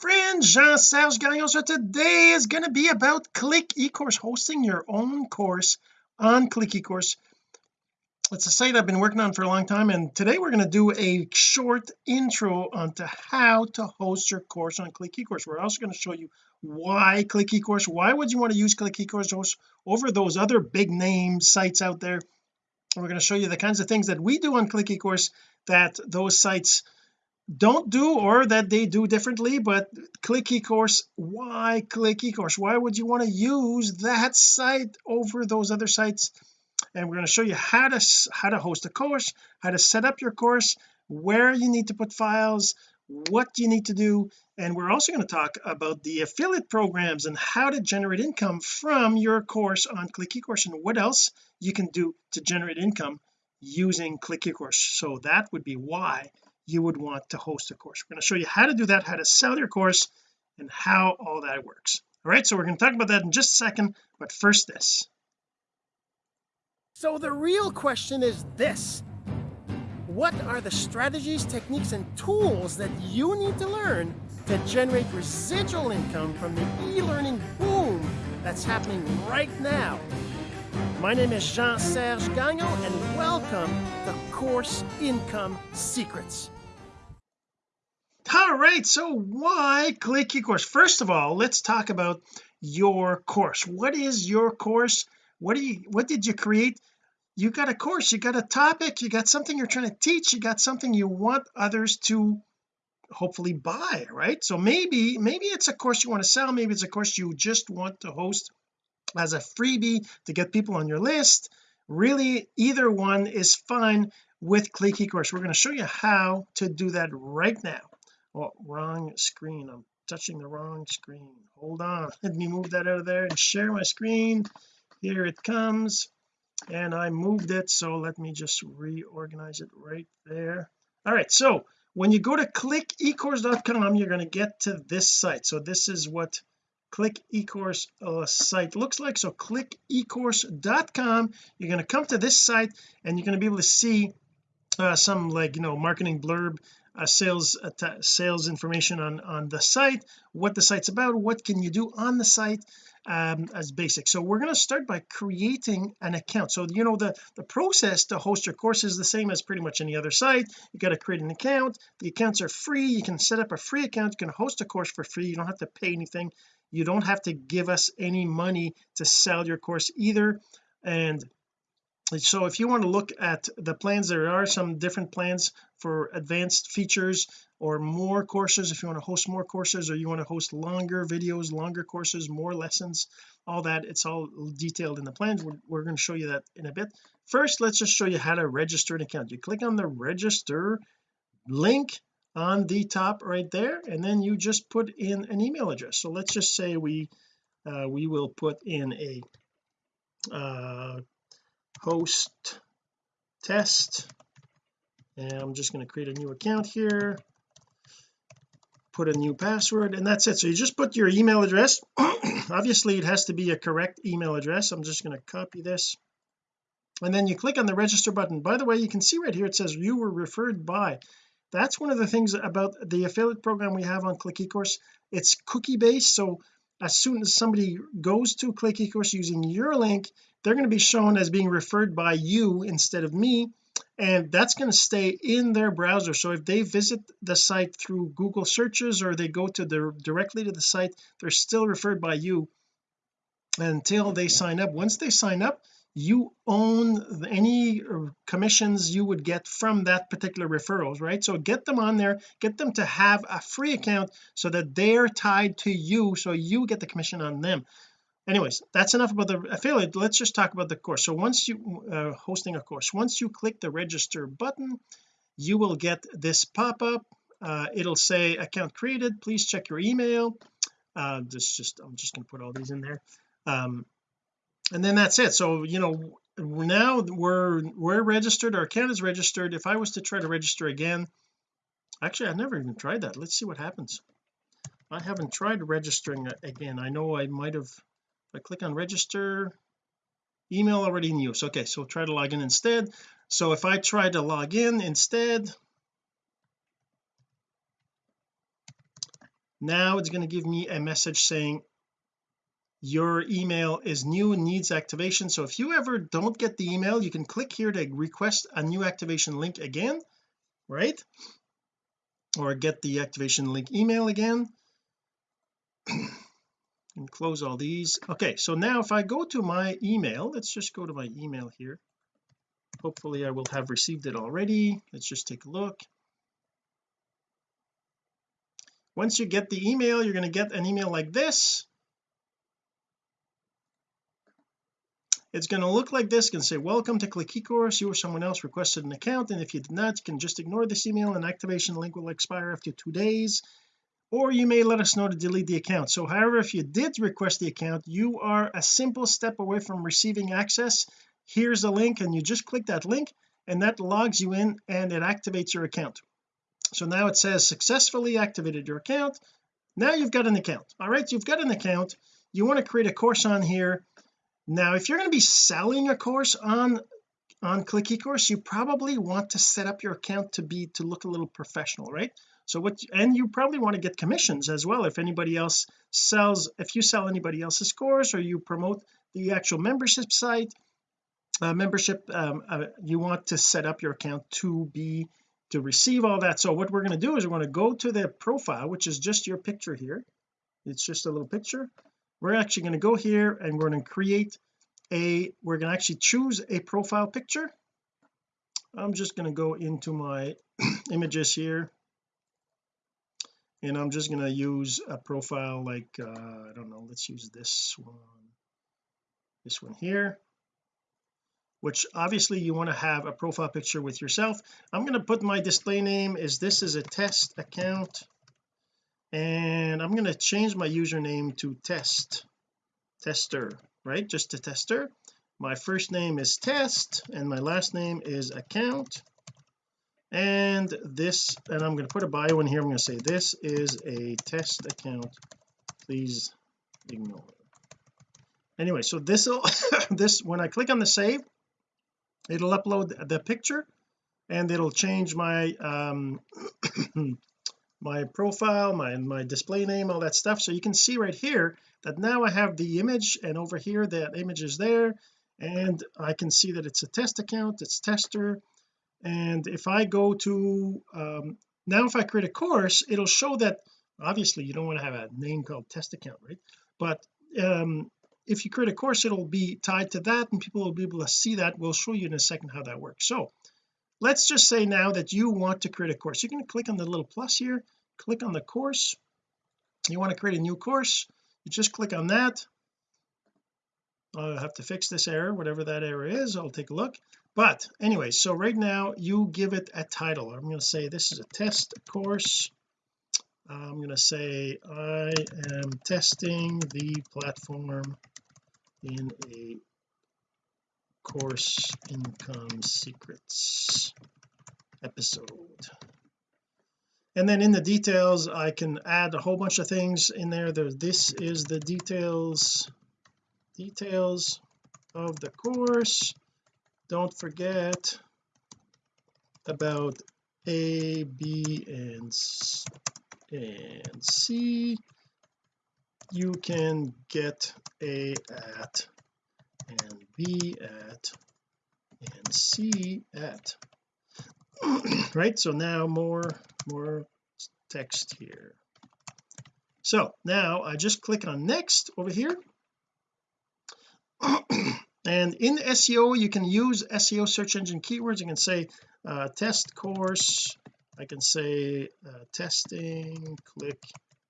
friend Jean-Serge Gagnon so today is going to be about click ecourse hosting your own course on click ecourse. It's a site I've been working on for a long time and today we're going to do a short intro onto how to host your course on click ecourse. We're also going to show you why click ecourse why would you want to use click ecourse over those other big name sites out there. We're going to show you the kinds of things that we do on click ecourse that those sites don't do or that they do differently but click ecourse why click ecourse why would you want to use that site over those other sites? And we're going to show you how to how to host a course how to set up your course where you need to put files what you need to do and we're also going to talk about the affiliate programs and how to generate income from your course on click ecourse and what else you can do to generate income using click ecourse so that would be why you would want to host a course. We're going to show you how to do that how to sell your course and how all that works. All right so we're going to talk about that in just a second but first this. So the real question is this. What are the strategies techniques and tools that you need to learn to generate residual income from the e-learning boom that's happening right now? My name is Jean-Serge Gagnon and welcome to Course Income Secrets all right so why click ecourse first of all let's talk about your course. What is your course? What do you what did you create? You got a course you got a topic you got something you're trying to teach you got something you want others to hopefully buy right? So maybe maybe it's a course you want to sell maybe it's a course you just want to host as a freebie to get people on your list. Really either one is fine with click ecourse we're going to show you how to do that right now oh wrong screen. I'm touching the wrong screen. Hold on. Let me move that out of there and share my screen. Here it comes. And I moved it so let me just reorganize it right there. All right so when you go to clickecourse.com you're going to get to this site. So this is what click ecourse uh, site looks like. So clickecourse.com you're going to come to this site and you're going to be able to see uh, some like you know marketing blurb uh, sales sales information on on the site what the site's about what can you do on the site um, as basic. So we're going to start by creating an account. So you know the the process to host your course is the same as pretty much any other site. You got to create an account. The accounts are free. You can set up a free account. You can host a course for free. You don't have to pay anything. You don't have to give us any money to sell your course either. And so if you want to look at the plans there are some different plans for advanced features or more courses. If you want to host more courses or you want to host longer videos longer courses more lessons all that it's all detailed in the plans. We're, we're going to show you that in a bit. First let's just show you how to register an account. You click on the register link on the top right there and then you just put in an email address. So let's just say we uh, we will put in a uh, host test. And I'm just going to create a new account here. Put a new password and that's it. So you just put your email address. Obviously it has to be a correct email address. I'm just going to copy this. And then you click on the register button. By the way you can see right here it says you were referred by. That's one of the things about the affiliate program we have on click ecourse. It's cookie based so as soon as somebody goes to click ecourse using your link they're going to be shown as being referred by you instead of me and that's going to stay in their browser. So if they visit the site through Google searches or they go to the directly to the site they're still referred by you until they sign up. Once they sign up you own any uh, commissions you would get from that particular referrals right? So get them on there get them to have a free account so that they're tied to you so you get the commission on them anyways that's enough about the affiliate let's just talk about the course. So once you uh, hosting a course once you click the register button you will get this pop-up. Uh, it'll say account created please check your email. Uh this just I'm just going to put all these in there. Um and then that's it. So you know now we're we're registered our account is registered. If I was to try to register again actually I've never even tried that. Let's see what happens. I haven't tried registering again. I know I might have I click on register. Email already in use. Okay so try to log in instead. So if I try to log in instead now it's going to give me a message saying your email is new and needs activation. So if you ever don't get the email you can click here to request a new activation link again right? Or get the activation link email again close all these. Okay so now if I go to my email let's just go to my email here. Hopefully I will have received it already. Let's just take a look. Once you get the email you're going to get an email like this. It's going to look like this. Can say welcome to click ecourse you or someone else requested an account and if you did not you can just ignore this email. And activation link will expire after two days or you may let us know to delete the account. So however if you did request the account you are a simple step away from receiving access. Here's the link and you just click that link and that logs you in and it activates your account. So now it says successfully activated your account. Now you've got an account. All right you've got an account. You want to create a course on here. Now if you're going to be selling a course on on click ecourse you probably want to set up your account to be to look a little professional right so what and you probably want to get commissions as well. If anybody else sells if you sell anybody else's course or you promote the actual membership site uh, membership um, uh, you want to set up your account to be to receive all that. So what we're going to do is we're going to go to the profile which is just your picture here. It's just a little picture. We're actually going to go here and we're going to create a we're going to actually choose a profile picture. I'm just going to go into my images here and I'm just going to use a profile like uh, I don't know let's use this one this one here which obviously you want to have a profile picture with yourself. I'm going to put my display name is this is a test account and I'm going to change my username to test tester right? Just to tester. My first name is test and my last name is account and this and I'm going to put a bio in here. I'm going to say this is a test account. Please ignore anyway so this will this when I click on the save it'll upload the picture and it'll change my um my profile my my display name all that stuff. So you can see right here that now I have the image and over here that image is there. And I can see that it's a test account it's tester and if I go to um, now if I create a course it'll show that obviously you don't want to have a name called test account right? But um, if you create a course it'll be tied to that and people will be able to see that. We'll show you in a second how that works. So let's just say now that you want to create a course. You're going to click on the little plus here click on the course. You want to create a new course you just click on that I'll have to fix this error whatever that error is I'll take a look. But anyway so right now you give it a title. I'm going to say this is a test course. I'm going to say I am testing the platform in a course income secrets episode. And then in the details I can add a whole bunch of things in there. There this is the details details of the course. Don't forget about a b and and c. You can get a at and b at and c at. Right so now more more text here. So now I just click on next over here and in SEO you can use SEO search engine keywords. You can say uh, test course. I can say uh, testing click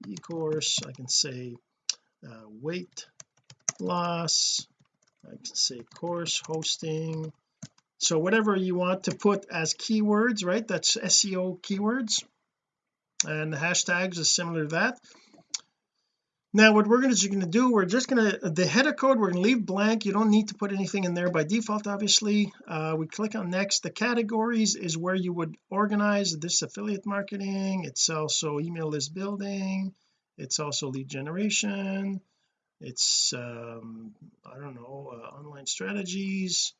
e-course. I can say uh, weight loss. I can say course hosting. So whatever you want to put as keywords right? That's SEO keywords. And the hashtags is similar to that now what we're going to do we're just going to the header code we're going to leave blank. You don't need to put anything in there by default obviously. Uh, we click on next. The categories is where you would organize this affiliate marketing. It's also email list building. It's also lead generation. It's um I don't know uh, online strategies.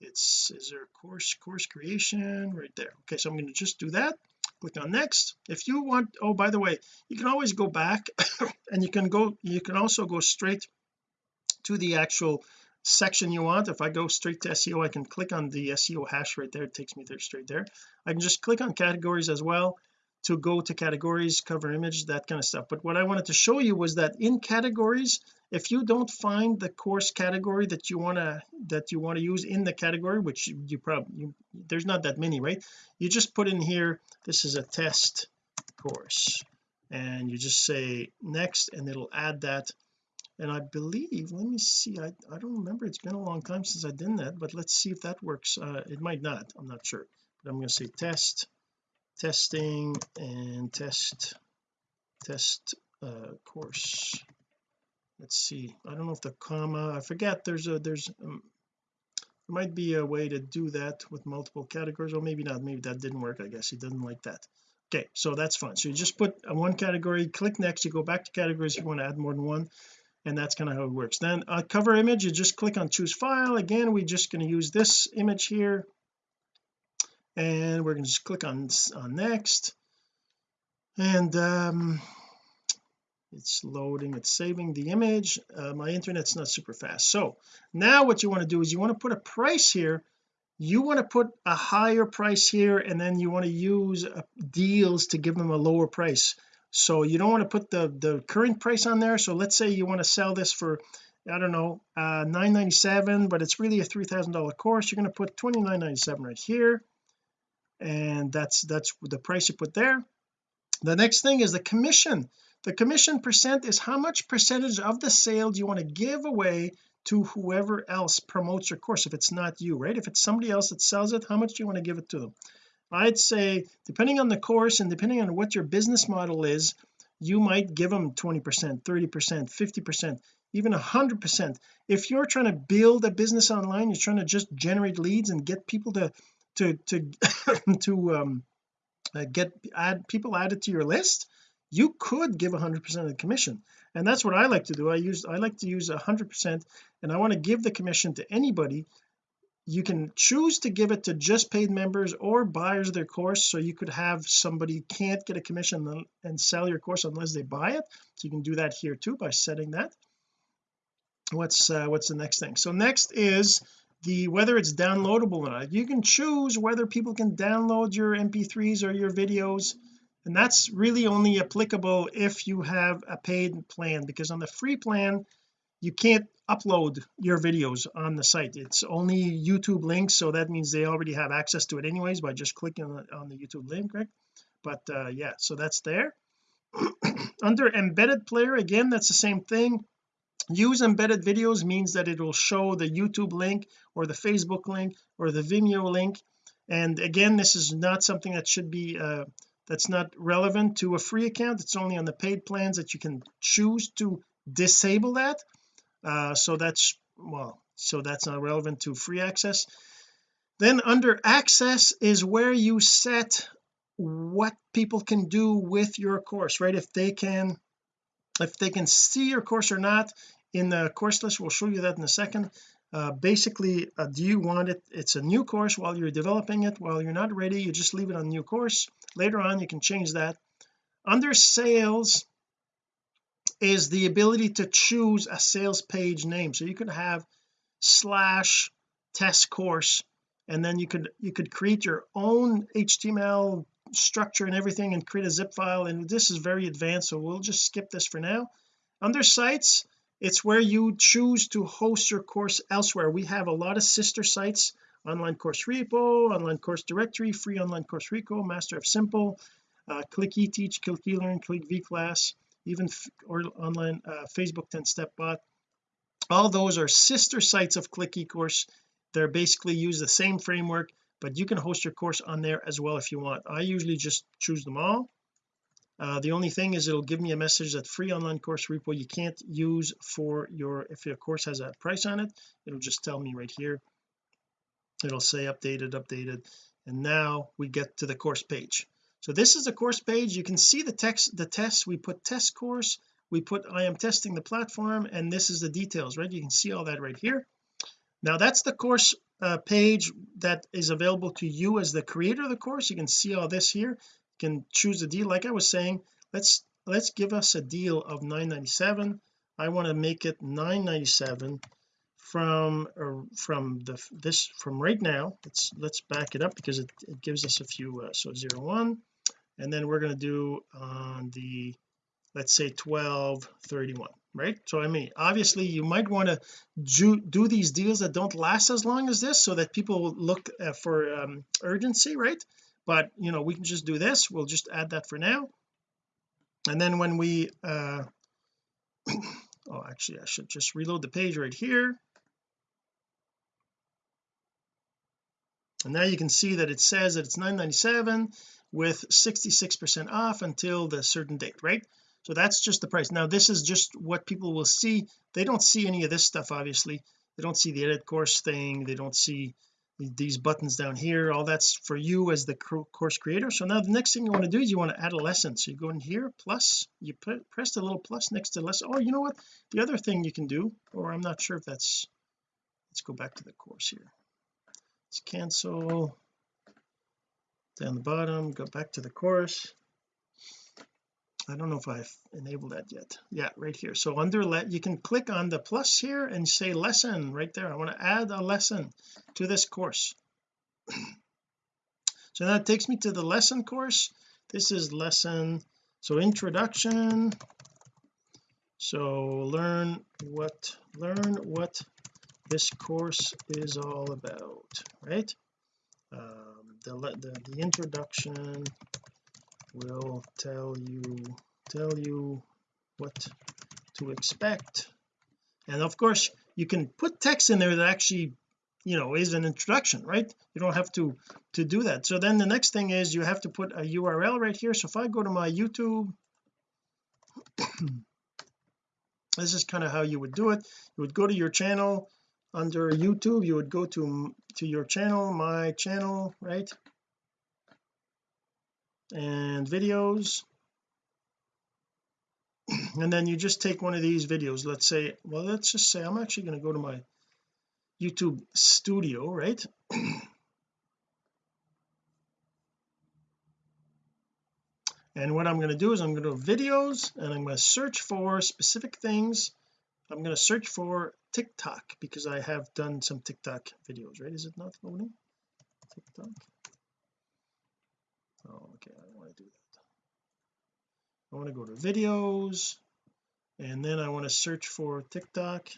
It's is there a course course creation? Right there. Okay so I'm going to just do that click on next. If you want oh by the way you can always go back and you can go you can also go straight to the actual section you want. If I go straight to SEO I can click on the SEO hash right there. It takes me there straight there. I can just click on categories as well to go to categories cover image that kind of stuff. But what I wanted to show you was that in categories if you don't find the course category that you want to that you want to use in the category which you, you probably there's not that many right? You just put in here this is a test course. And you just say next and it'll add that. And I believe let me see I, I don't remember. It's been a long time since I did that but let's see if that works. Uh, it might not. I'm not sure. But I'm going to say test testing and test test uh, course. Let's see. I don't know if the comma I forget. There's a there's um, there might be a way to do that with multiple categories. Or maybe not. Maybe that didn't work I guess. He didn't like that. Okay so that's fine. So you just put one category click next you go back to categories if you want to add more than one and that's kind of how it works. Then a cover image you just click on choose file. Again we're just going to use this image here and we're going to just click on on next. And um it's loading it's saving the image. Uh, my internet's not super fast. So now what you want to do is you want to put a price here. You want to put a higher price here and then you want to use uh, deals to give them a lower price. So you don't want to put the the current price on there. So let's say you want to sell this for I don't know uh 997 but it's really a three thousand dollar course. You're going to put 29.97 right here and that's that's the price you put there. The next thing is the commission. The commission percent is how much percentage of the sale do you want to give away to whoever else promotes your course? If it's not you right? If it's somebody else that sells it how much do you want to give it to them? I'd say depending on the course and depending on what your business model is you might give them 20 percent 30 percent 50 percent even 100 percent. If you're trying to build a business online you're trying to just generate leads and get people to to to to um uh, get add people added to your list you could give 100 percent of the commission. And that's what I like to do. I use I like to use 100 percent and I want to give the commission to anybody. You can choose to give it to just paid members or buyers of their course so you could have somebody can't get a commission and sell your course unless they buy it. So you can do that here too by setting that. What's uh, what's the next thing? So next is the whether it's downloadable or not. You can choose whether people can download your mp3s or your videos and that's really only applicable if you have a paid plan because on the free plan you can't upload your videos on the site. It's only YouTube links so that means they already have access to it anyways by just clicking on the, on the YouTube link right? But uh yeah so that's there. Under embedded player again that's the same thing use embedded videos means that it will show the YouTube link or the Facebook link or the Vimeo link. And again this is not something that should be uh that's not relevant to a free account. It's only on the paid plans that you can choose to disable that. Uh so that's well so that's not relevant to free access. Then under access is where you set what people can do with your course right? If they can if they can see your course or not in the course list we'll show you that in a second. Uh, basically uh, do you want it it's a new course while you're developing it while you're not ready you just leave it on new course. Later on you can change that. Under sales is the ability to choose a sales page name. So you could have slash test course and then you could you could create your own HTML structure and everything and create a zip file and this is very advanced so we'll just skip this for now. Under sites it's where you choose to host your course elsewhere. We have a lot of sister sites online course repo online course directory free online course repo master of simple uh, click eteach click elearn click vclass even or online uh, Facebook 10 step bot. All those are sister sites of click ecourse. They're basically use the same framework but you can host your course on there as well if you want. I usually just choose them all. Uh, the only thing is it'll give me a message that free online course repo you can't use for your if your course has a price on it it'll just tell me right here. It'll say updated updated and now we get to the course page. So this is the course page. You can see the text the test we put test course we put I am testing the platform and this is the details right? You can see all that right here now that's the course uh, page that is available to you as the creator of the course. You can see all this here. You can choose a deal. Like I was saying let's let's give us a deal of 997 I want to make it 997 from from the this from right now. Let's let's back it up because it, it gives us a few uh, so zero one. And then we're going to do on the let's say 1231 right? So I mean obviously you might want to do, do these deals that don't last as long as this so that people look uh, for um, urgency right? But you know we can just do this. We'll just add that for now. And then when we uh oh actually I should just reload the page right here. And now you can see that it says that it's 997 with 66 percent off until the certain date right so that's just the price. Now this is just what people will see. They don't see any of this stuff obviously. They don't see the edit course thing. They don't see these buttons down here. All that's for you as the course creator. So now the next thing you want to do is you want to add a lesson. So you go in here plus you put press the little plus next to lesson oh you know what? The other thing you can do or I'm not sure if that's let's go back to the course here. Let's cancel down the bottom go back to the course I don't know if I've enabled that yet. Yeah right here. So under let you can click on the plus here and say lesson right there. I want to add a lesson to this course. So that takes me to the lesson course. This is lesson so introduction. So learn what learn what this course is all about right? Um, the, the the introduction will tell you tell you what to expect. And of course you can put text in there that actually you know is an introduction right? You don't have to to do that. So then the next thing is you have to put a URL right here. So if I go to my YouTube this is kind of how you would do it. You would go to your channel. Under YouTube you would go to to your channel my channel right and videos. And then you just take one of these videos. Let's say well let's just say I'm actually going to go to my YouTube studio right? And what I'm going to do is I'm going to do videos and I'm going to search for specific things. I'm going to search for TikTok because I have done some TikTok videos right? Is it not loading? TikTok oh okay I don't want to do that. I want to go to videos and then I want to search for TikTok.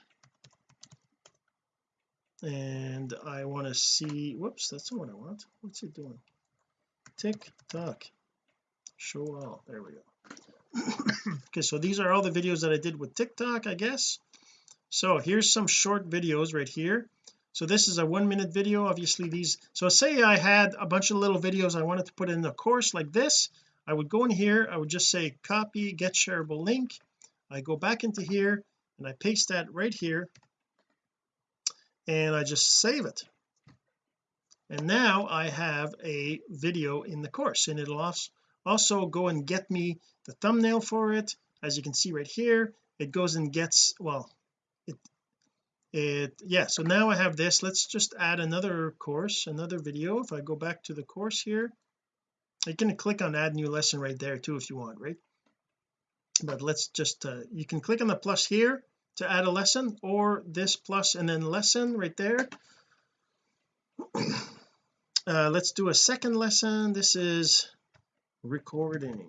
And I want to see whoops that's the one I want. What's it doing? TikTok. Show all there we go. Okay so these are all the videos that I did with TikTok I guess. So here's some short videos right here so this is a one minute video obviously these so say I had a bunch of little videos I wanted to put in a course like this. I would go in here I would just say copy get shareable link. I go back into here and I paste that right here. And I just save it. And now I have a video in the course. And it'll also go and get me the thumbnail for it. As you can see right here it goes and gets well it yeah so now I have this. Let's just add another course another video. If I go back to the course here you can click on add new lesson right there too if you want right? But let's just uh, you can click on the plus here to add a lesson or this plus and then lesson right there. Uh, let's do a second lesson. This is recording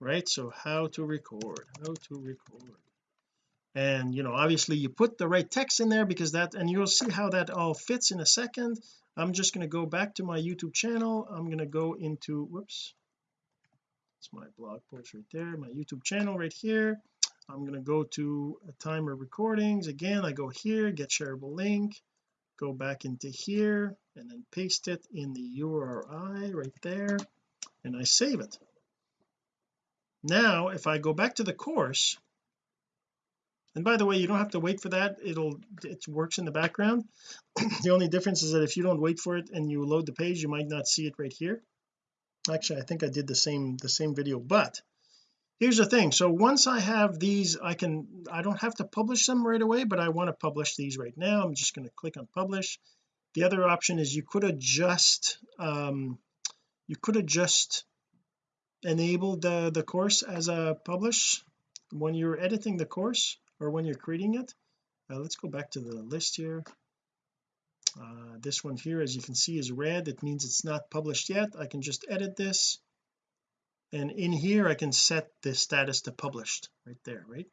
right? So how to record how to record and you know obviously you put the right text in there because that and you'll see how that all fits in a second. I'm just going to go back to my YouTube channel. I'm going to go into whoops. It's my blog post right there my YouTube channel right here. I'm going to go to a timer recordings. Again I go here get shareable link go back into here and then paste it in the URI right there and I save it. Now if I go back to the course and by the way you don't have to wait for that. It'll it works in the background. The only difference is that if you don't wait for it and you load the page you might not see it right here. Actually I think I did the same the same video but here's the thing. So once I have these I can I don't have to publish them right away but I want to publish these right now. I'm just going to click on publish. The other option is you could adjust um you could adjust enable the the course as a publish. When you're editing the course or when you're creating it. Uh, let's go back to the list here. Uh, this one here as you can see is red. It means it's not published yet. I can just edit this. And in here I can set the status to published right there right?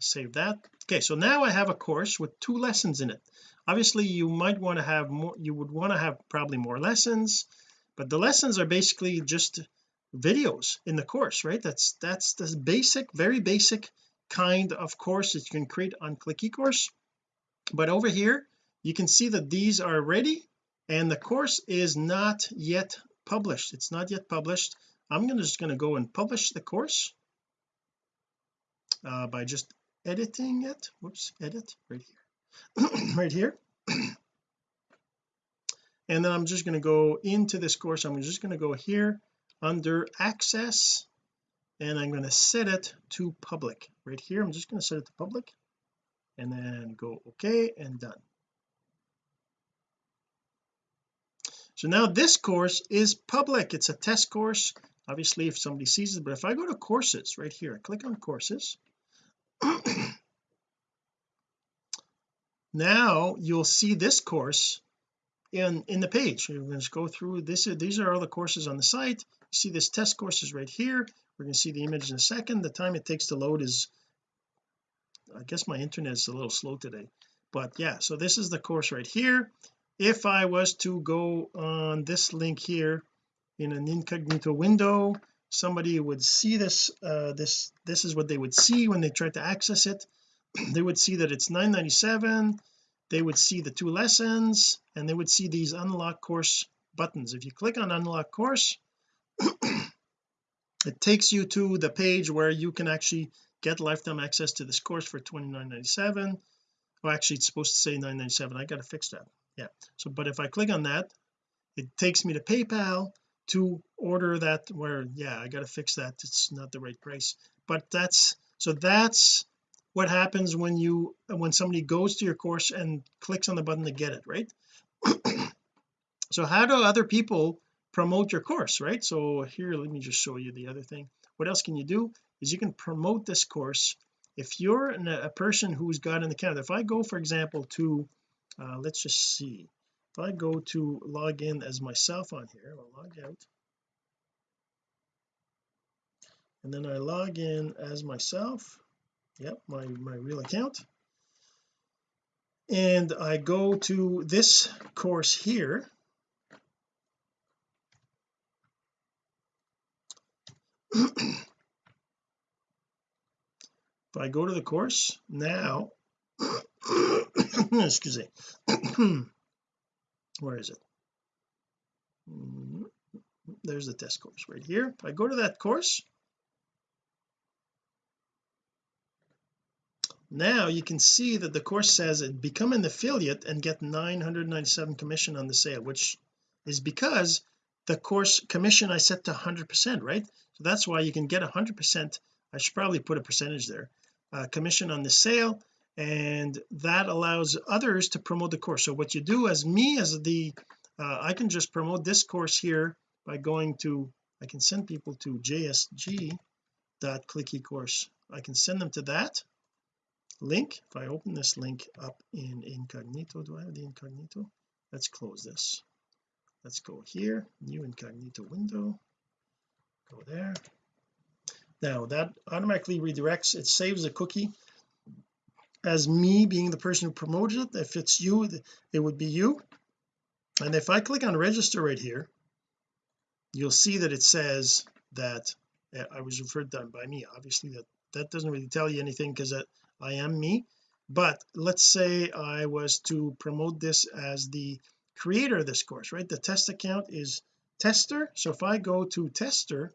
Save that. Okay so now I have a course with two lessons in it. Obviously you might want to have more you would want to have probably more lessons but the lessons are basically just videos in the course right? That's that's the basic very basic kind of course that you can create on click ecourse. But over here you can see that these are ready and the course is not yet published. It's not yet published. I'm gonna just going to go and publish the course uh, by just editing it. Whoops edit right here. Right here. And then I'm just going to go into this course. I'm just going to go here under access and I'm going to set it to public. Right here I'm just going to set it to public. And then go okay and done. So now this course is public. It's a test course. Obviously if somebody sees it but if I go to courses right here I click on courses. Now you'll see this course in in the page. We're going to go through this. These are all the courses on the site. You see this test courses right here we're going to see the image in a second. The time it takes to load is I guess my internet is a little slow today. But yeah so this is the course right here. If I was to go on this link here in an incognito window somebody would see this uh this this is what they would see when they tried to access it. They would see that it's 997 they would see the two lessons and they would see these unlock course buttons. If you click on unlock course it takes you to the page where you can actually get lifetime access to this course for 29.97 well actually it's supposed to say 997 I got to fix that. Yeah. So but if I click on that it takes me to PayPal to order that where yeah I got to fix that. It's not the right price. But that's so that's what happens when you when somebody goes to your course and clicks on the button to get it right? So how do other people promote your course right? So here let me just show you the other thing. What else can you do is you can promote this course. If you're an, a person who's got an account if I go for example to uh, let's just see. If I go to log in as myself on here I'll log out. And then I log in as myself. Yep my my real account. And I go to this course here if I go to the course now excuse me where is it mm-hmm. there's the test course right here if I go to that course now you can see that the course says it become an affiliate and get 997 commission on the sale which is because the course commission I set to 100 percent right? So that's why you can get 100 percent. I should probably put a percentage there. Uh, commission on the sale and that allows others to promote the course. So what you do as me as the uh, I can just promote this course here by going to I can send people to jsg dot I can send them to that link. If I open this link up in incognito do I have the incognito? Let's close this let's go here new incognito window. Go there. Now that automatically redirects it saves a cookie. As me being the person who promoted it if it's you it would be you. And if I click on register right here you'll see that it says that uh, I was referred to by me. Obviously that that doesn't really tell you anything because I am me. But let's say I was to promote this as the creator of this course right? The test account is tester. So if I go to tester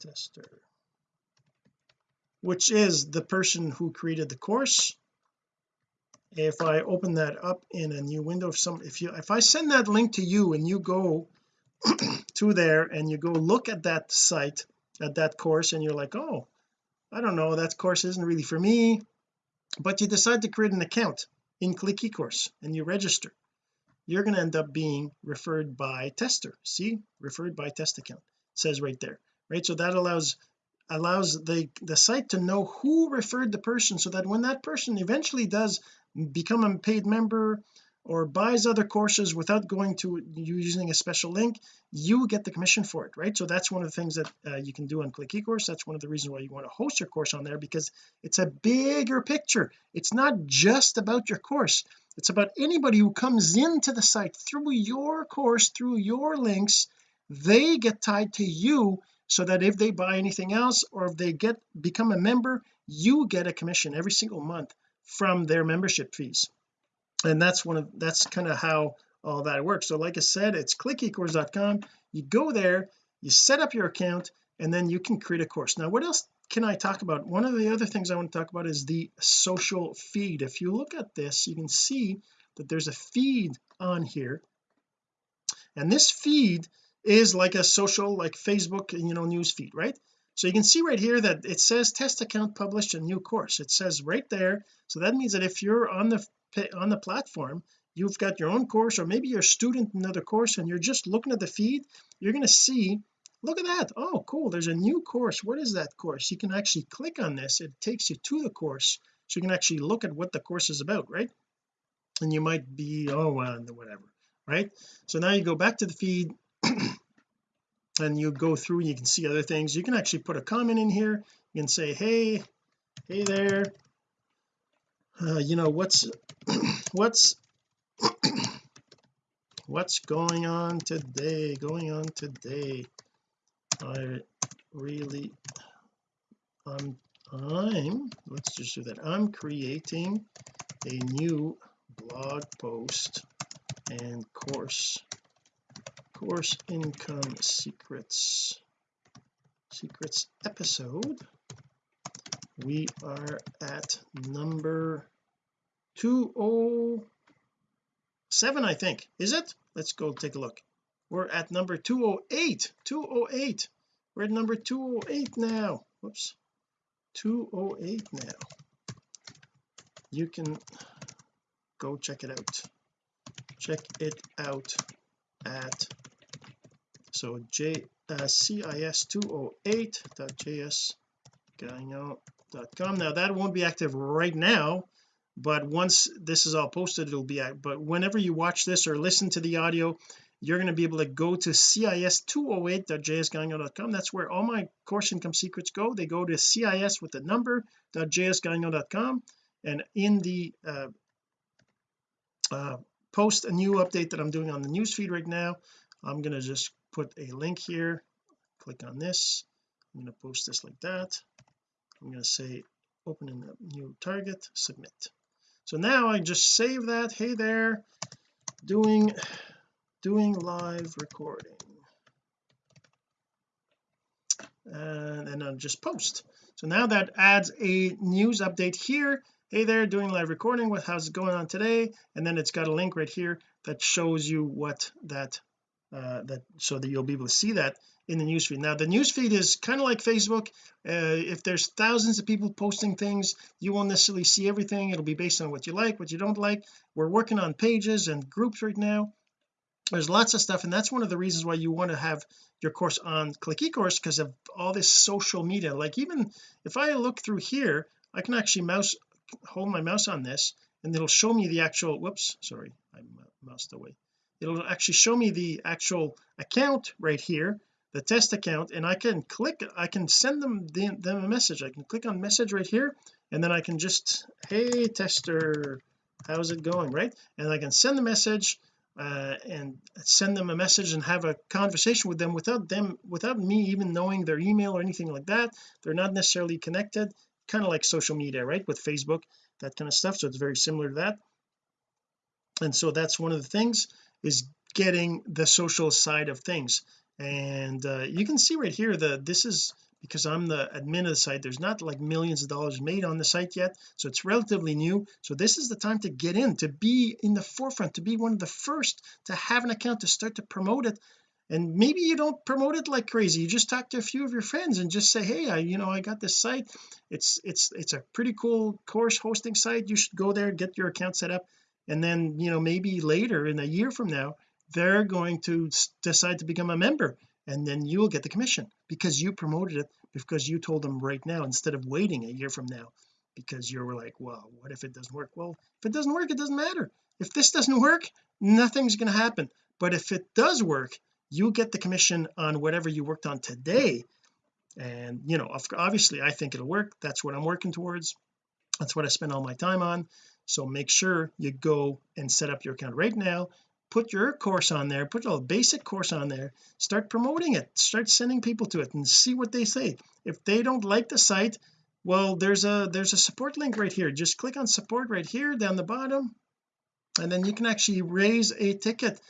tester which is the person who created the course if I open that up in a new window if some if you if I send that link to you and you go to there and you go look at that site at that course and you're like oh I don't know that course isn't really for me. But you decide to create an account in click ecourse and you register you're going to end up being referred by tester. See? Referred by test account. Says right there right? So that allows allows the the site to know who referred the person so that when that person eventually does become a paid member or buys other courses without going to using a special link you get the commission for it right? So that's one of the things that uh, you can do on click ecourse. That's one of the reasons why you want to host your course on there because it's a bigger picture. It's not just about your course it's about anybody who comes into the site through your course through your links they get tied to you so that if they buy anything else or if they get become a member you get a commission every single month from their membership fees. And that's one of that's kind of how all that works. So like I said it's clickecourse.com you go there you set up your account and then you can create a course. Now what else can I talk about? One of the other things I want to talk about is the social feed. If you look at this you can see that there's a feed on here. And this feed is like a social like Facebook you know news feed right? So you can see right here that it says test account published a new course. It says right there. So that means that if you're on the on the platform you've got your own course or maybe you're a student in another course and you're just looking at the feed you're going to see look at that. Oh cool. There's a new course. What is that course? You can actually click on this. It takes you to the course so you can actually look at what the course is about right? And you might be oh well whatever right? So now you go back to the feed and you go through you can see other things. You can actually put a comment in here. You can say hey hey there. Uh, you know what's what's what's going on today? Going on today I really I'm I'm let's just do that. I'm creating a new blog post and course course income secrets secrets episode. We are at number 207 I think. Is it? Let's go take a look we're at number 208 208 we're at number 208 now. Whoops. 208 now. You can go check it out. Check it out at so j uh, cis208.jsgagnon.com now that won't be active right now but once this is all posted it'll be out but whenever you watch this or listen to the audio you're going to be able to go to cis208.jsgagnon.com that's where all my course income secrets go. They go to cis with the number and in the uh, uh, post a new update that I'm doing on the newsfeed right now I'm going to just put a link here. Click on this. I'm going to post this like that. I'm going to say open a new target submit. So now I just save that. Hey there. Doing doing live recording. And then I'll just post. So now that adds a news update here. Hey there doing live recording. What how's it going on today? And then it's got a link right here that shows you what that uh that so that you'll be able to see that in the newsfeed now the newsfeed is kind of like Facebook. Uh, if there's thousands of people posting things you won't necessarily see everything. It'll be based on what you like what you don't like. We're working on pages and groups right now there's lots of stuff and that's one of the reasons why you want to have your course on click ecourse because of all this social media. Like even if I look through here I can actually mouse hold my mouse on this and it'll show me the actual whoops sorry I moused away. It'll actually show me the actual account right here the test account and I can click I can send them the, them a message. I can click on message right here and then I can just hey tester how's it going? Right? And I can send the message uh, and send them a message and have a conversation with them without them without me even knowing their email or anything like that. They're not necessarily connected kind of like social media right with Facebook that kind of stuff. So it's very similar to that. And so that's one of the things is getting the social side of things. And uh, you can see right here that this is because I'm the admin of the site. There's not like millions of dollars made on the site yet so it's relatively new. So this is the time to get in to be in the forefront to be one of the first to have an account to start to promote it. And maybe you don't promote it like crazy. You just talk to a few of your friends and just say hey I you know I got this site. It's it's it's a pretty cool course hosting site. You should go there get your account set up. And then you know maybe later in a year from now they're going to decide to become a member and then you'll get the commission because you promoted it because you told them right now instead of waiting a year from now because you were like well what if it doesn't work? Well if it doesn't work it doesn't matter. If this doesn't work nothing's going to happen. But if it does work you get the commission on whatever you worked on today. And you know obviously I think it'll work. That's what I'm working towards. That's what I spend all my time on. So make sure you go and set up your account right now put your course on there put a basic course on there start promoting it start sending people to it and see what they say. If they don't like the site well there's a there's a support link right here. Just click on support right here down the bottom and then you can actually raise a ticket.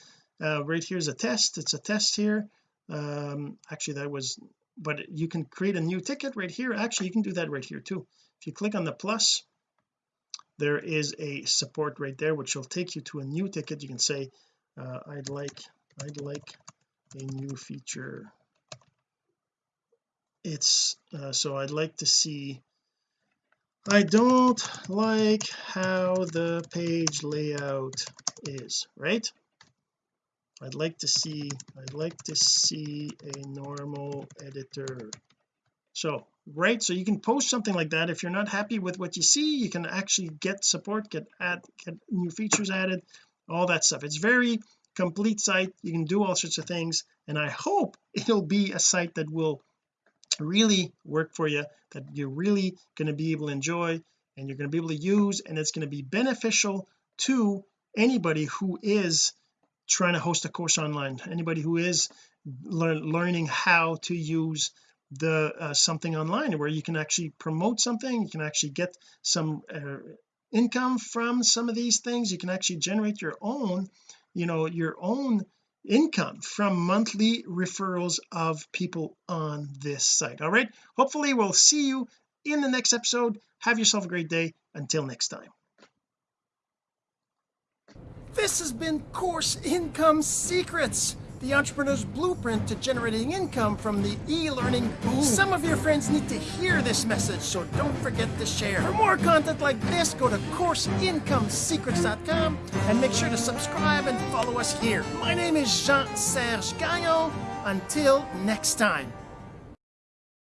Uh, right here's a test. It's a test here. Um actually that was but you can create a new ticket right here. Actually you can do that right here too. If you click on the plus there is a support right there which will take you to a new ticket. You can say uh, I'd like I'd like a new feature. It's uh, so I'd like to see I don't like how the page layout is right? I'd like to see I'd like to see a normal editor. So right so you can post something like that. If you're not happy with what you see you can actually get support get add get new features added all that stuff. It's very complete site. You can do all sorts of things and I hope it'll be a site that will really work for you that you're really going to be able to enjoy and you're going to be able to use and it's going to be beneficial to anybody who is trying to host a course online anybody who is learning how to use the uh, something online where you can actually promote something you can actually get some uh, income from some of these things. You can actually generate your own you know your own income from monthly referrals of people on this site. All right? Hopefully we'll see you in the next episode. Have yourself a great day. Until next time. This has been course income secrets the entrepreneur's blueprint to generating income from the e-learning boom. Some of your friends need to hear this message, so don't forget to share. For more content like this, go to CourseIncomeSecrets.com and make sure to subscribe and follow us here. My name is Jean-Serge Gagnon. Until next time.